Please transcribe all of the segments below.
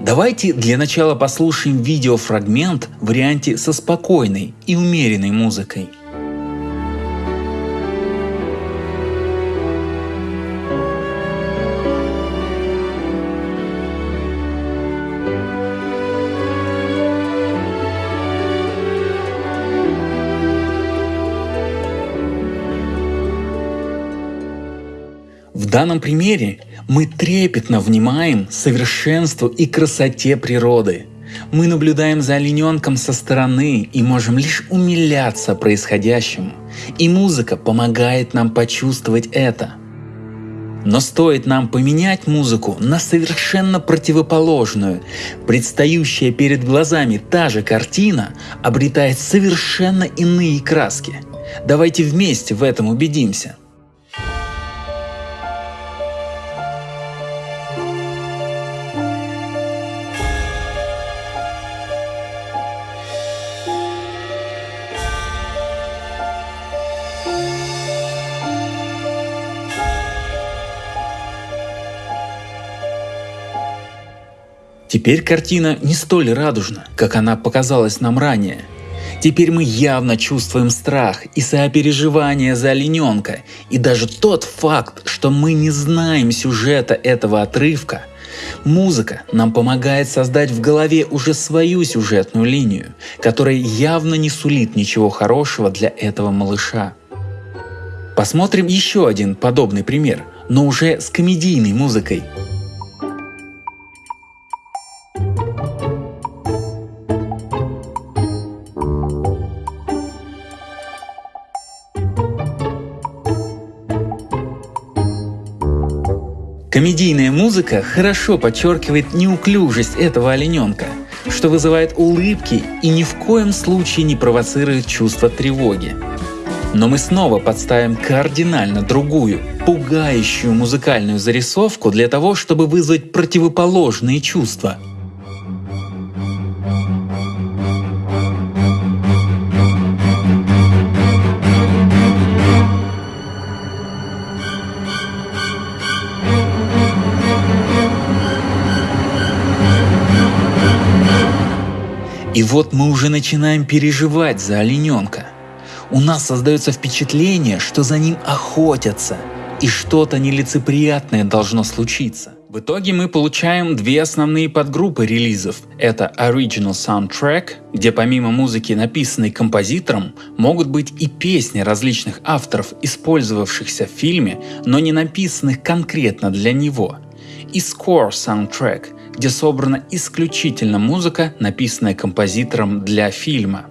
Давайте для начала послушаем видеофрагмент в варианте со спокойной и умеренной музыкой. Данном примере мы трепетно внимаем совершенству и красоте природы. Мы наблюдаем за олененком со стороны и можем лишь умиляться происходящему. И музыка помогает нам почувствовать это. Но стоит нам поменять музыку на совершенно противоположную, предстающая перед глазами та же картина обретает совершенно иные краски. Давайте вместе в этом убедимся. Теперь картина не столь радужна, как она показалась нам ранее. Теперь мы явно чувствуем страх и сопереживание за олененка, и даже тот факт, что мы не знаем сюжета этого отрывка, музыка нам помогает создать в голове уже свою сюжетную линию, которая явно не сулит ничего хорошего для этого малыша. Посмотрим еще один подобный пример, но уже с комедийной музыкой – Комедийная музыка хорошо подчеркивает неуклюжесть этого олененка, что вызывает улыбки и ни в коем случае не провоцирует чувство тревоги. Но мы снова подставим кардинально другую, пугающую музыкальную зарисовку для того, чтобы вызвать противоположные чувства – И вот мы уже начинаем переживать за олененка. У нас создается впечатление, что за ним охотятся, и что-то нелицеприятное должно случиться. В итоге мы получаем две основные подгруппы релизов. Это Original Soundtrack, где помимо музыки, написанной композитором, могут быть и песни различных авторов, использовавшихся в фильме, но не написанных конкретно для него. И Score Soundtrack, где собрана исключительно музыка, написанная композитором для фильма.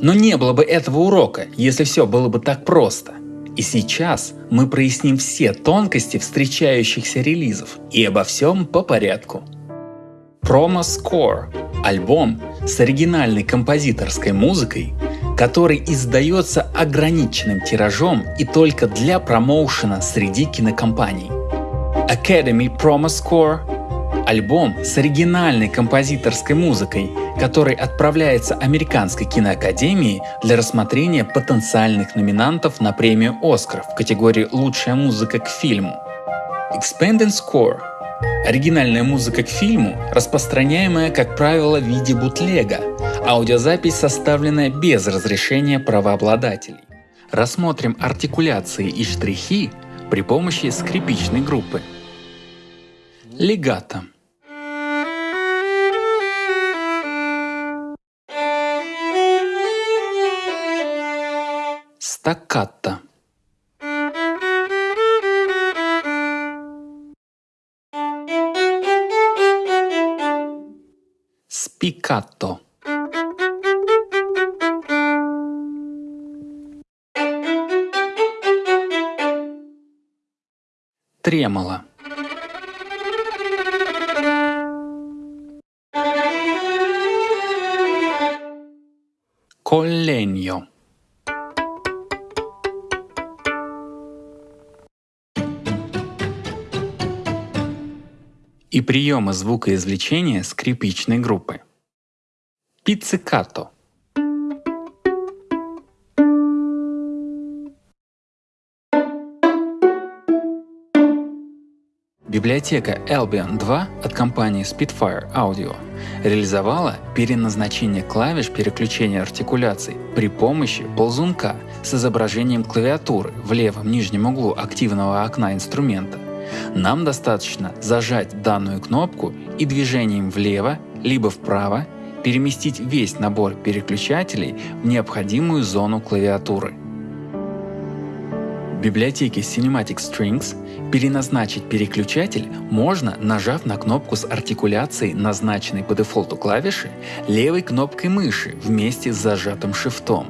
Но не было бы этого урока, если все было бы так просто. И сейчас мы проясним все тонкости встречающихся релизов и обо всем по порядку. Promo Score – альбом с оригинальной композиторской музыкой, который издается ограниченным тиражом и только для промоушена среди кинокомпаний. Academy Promo Score Альбом с оригинальной композиторской музыкой, который отправляется Американской киноакадемии для рассмотрения потенциальных номинантов на премию «Оскар» в категории «Лучшая музыка к фильму». Expanded Score – оригинальная музыка к фильму, распространяемая, как правило, в виде бутлега, аудиозапись, составленная без разрешения правообладателей. Рассмотрим артикуляции и штрихи при помощи скрипичной группы. Легато – Стаккато. Спикато. Тремоло. Collegno. И приема звукоизвлечения скрипичной группы. Пиццикато. Библиотека Albion 2 от компании Spitfire Audio реализовала переназначение клавиш переключения артикуляций при помощи ползунка с изображением клавиатуры в левом нижнем углу активного окна инструмента. Нам достаточно зажать данную кнопку и движением влево либо вправо переместить весь набор переключателей в необходимую зону клавиатуры. В библиотеке Cinematic Strings переназначить переключатель можно, нажав на кнопку с артикуляцией, назначенной по дефолту клавиши, левой кнопкой мыши вместе с зажатым шифтом,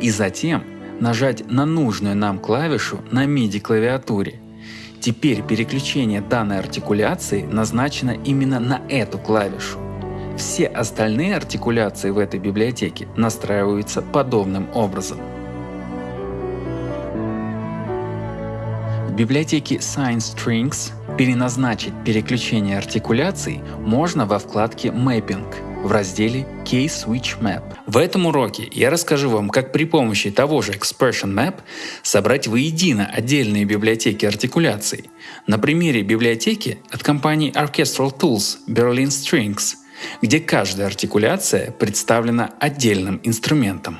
и затем нажать на нужную нам клавишу на MIDI клавиатуре. Теперь переключение данной артикуляции назначено именно на эту клавишу. Все остальные артикуляции в этой библиотеке настраиваются подобным образом. В библиотеке Science Strings переназначить переключение артикуляций можно во вкладке Mapping в разделе Case Switch Map. В этом уроке я расскажу вам, как при помощи того же Expression Map собрать воедино отдельные библиотеки артикуляций. На примере библиотеки от компании Orchestral Tools Berlin Strings – где каждая артикуляция представлена отдельным инструментом.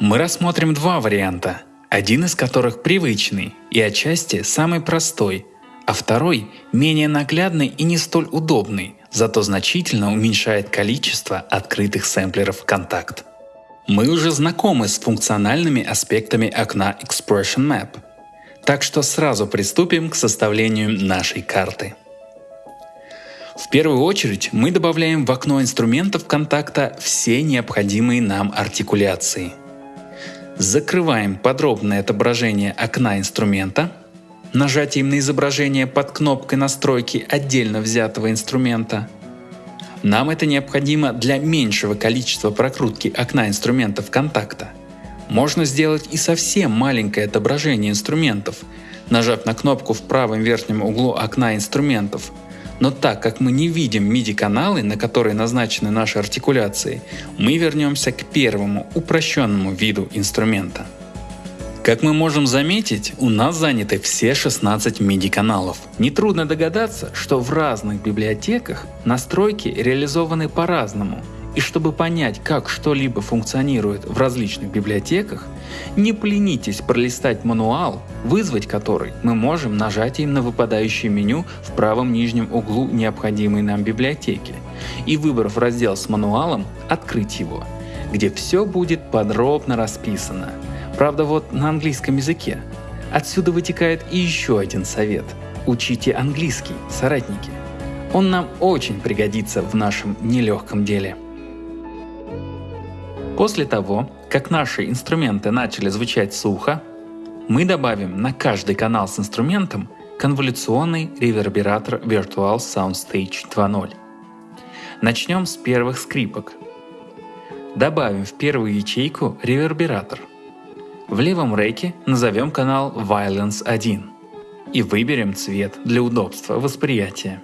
Мы рассмотрим два варианта, один из которых привычный и отчасти самый простой, а второй менее наглядный и не столь удобный, зато значительно уменьшает количество открытых сэмплеров контакт. Мы уже знакомы с функциональными аспектами окна Expression Map, так что сразу приступим к составлению нашей карты. В первую очередь мы добавляем в окно инструментов контакта все необходимые нам артикуляции. Закрываем подробное отображение окна инструмента, нажатием на изображение под кнопкой настройки отдельно взятого инструмента. Нам это необходимо для меньшего количества прокрутки окна инструментов контакта. Можно сделать и совсем маленькое отображение инструментов, нажав на кнопку в правом верхнем углу окна инструментов – но так как мы не видим MIDI-каналы, на которые назначены наши артикуляции, мы вернемся к первому упрощенному виду инструмента. Как мы можем заметить, у нас заняты все 16 MIDI-каналов. Нетрудно догадаться, что в разных библиотеках настройки реализованы по-разному, и чтобы понять, как что-либо функционирует в различных библиотеках, не поленитесь пролистать мануал, вызвать который мы можем нажатием на выпадающее меню в правом нижнем углу необходимой нам библиотеки и выбрав раздел с мануалом, открыть его, где все будет подробно расписано. Правда вот на английском языке. Отсюда вытекает и еще один совет. Учите английский, соратники. Он нам очень пригодится в нашем нелегком деле. После того, как наши инструменты начали звучать сухо, мы добавим на каждый канал с инструментом конволюционный ревербератор Virtual Soundstage 2.0. Начнем с первых скрипок. Добавим в первую ячейку ревербератор. В левом реке назовем канал Violence 1 и выберем цвет для удобства восприятия.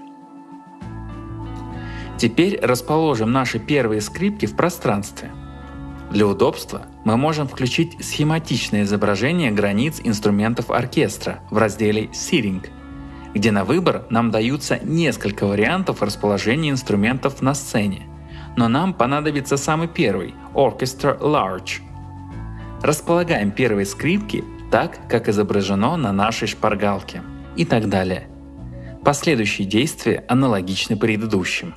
Теперь расположим наши первые скрипки в пространстве – для удобства мы можем включить схематичное изображение границ инструментов оркестра в разделе Seating, где на выбор нам даются несколько вариантов расположения инструментов на сцене, но нам понадобится самый первый – Orchestra Large. Располагаем первые скрипки так, как изображено на нашей шпаргалке и так далее. Последующие действия аналогичны предыдущим.